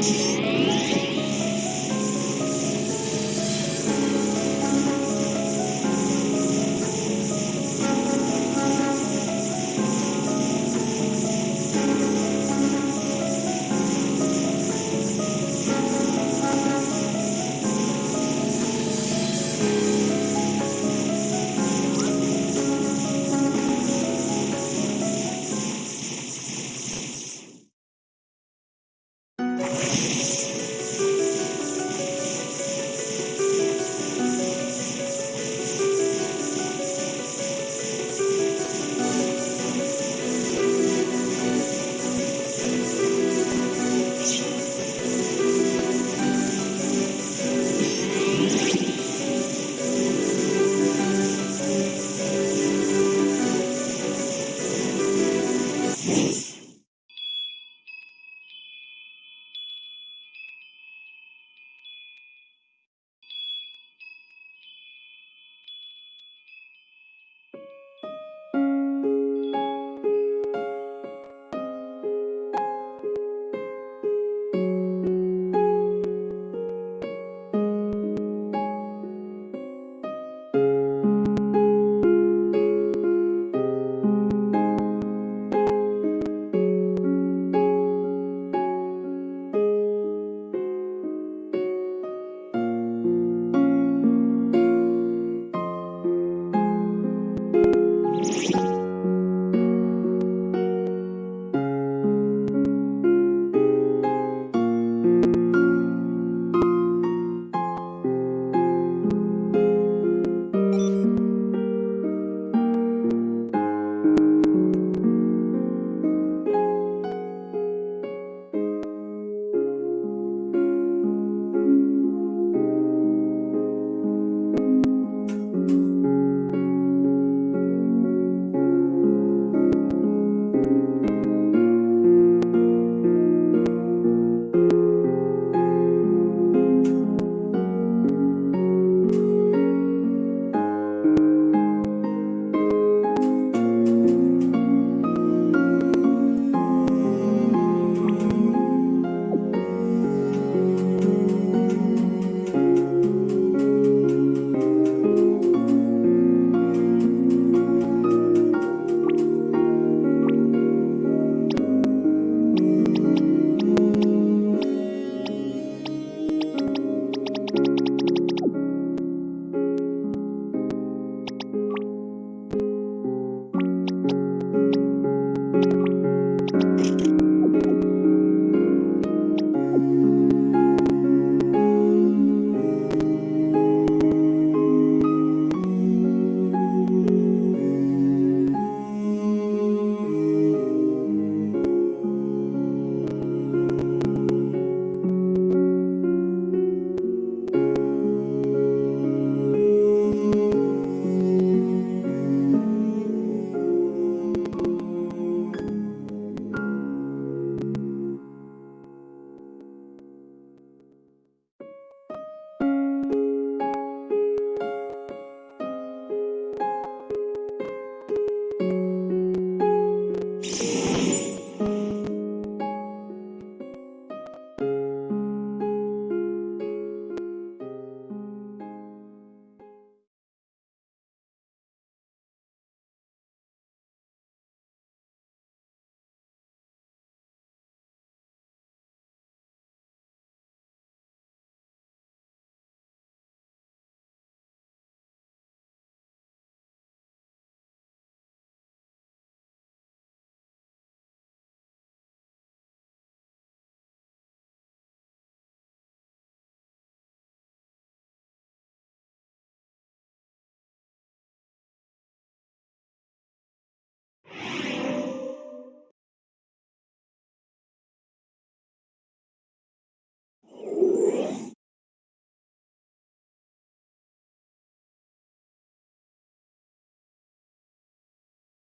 Peace.